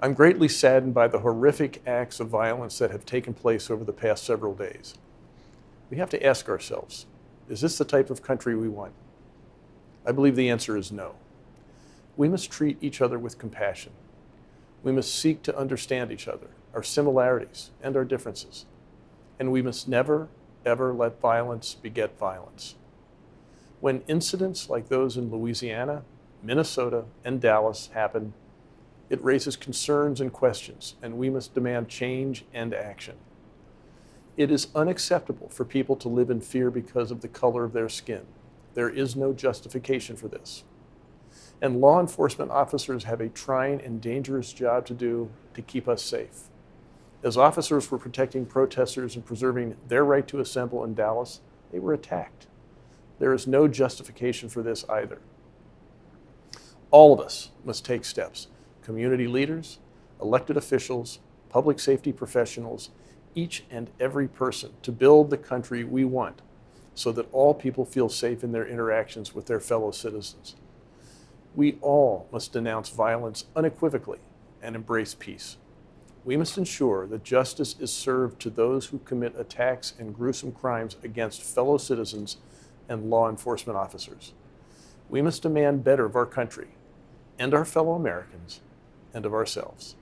I'm greatly saddened by the horrific acts of violence that have taken place over the past several days. We have to ask ourselves, is this the type of country we want? I believe the answer is no. We must treat each other with compassion. We must seek to understand each other, our similarities and our differences. And we must never, ever let violence beget violence. When incidents like those in Louisiana, Minnesota, and Dallas happen, it raises concerns and questions, and we must demand change and action. It is unacceptable for people to live in fear because of the color of their skin. There is no justification for this. And law enforcement officers have a trying and dangerous job to do to keep us safe. As officers were protecting protesters and preserving their right to assemble in Dallas, they were attacked. There is no justification for this either. All of us must take steps community leaders, elected officials, public safety professionals, each and every person to build the country we want so that all people feel safe in their interactions with their fellow citizens. We all must denounce violence unequivocally and embrace peace. We must ensure that justice is served to those who commit attacks and gruesome crimes against fellow citizens and law enforcement officers. We must demand better of our country and our fellow Americans and of ourselves.